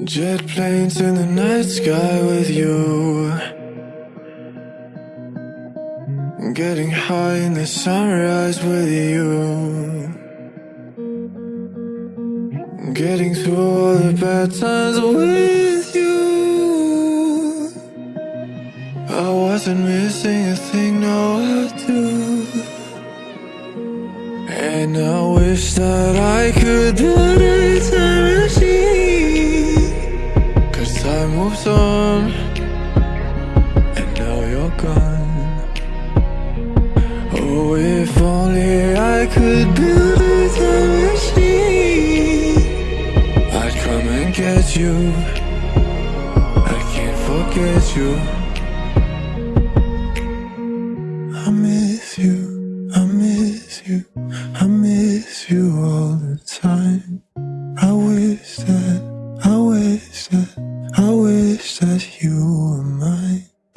Jet planes in the night sky with you. Getting high in the sunrise with you. Getting through all the bad times with you. I wasn't missing a thing, no, I do. And I wish that I could put a and now you're gone. Oh, if only I could build a time machine, I'd come and get you. I can't forget you. I miss you, I miss you, I miss you all the time. I wish that, I wish that, I wish that you were mine.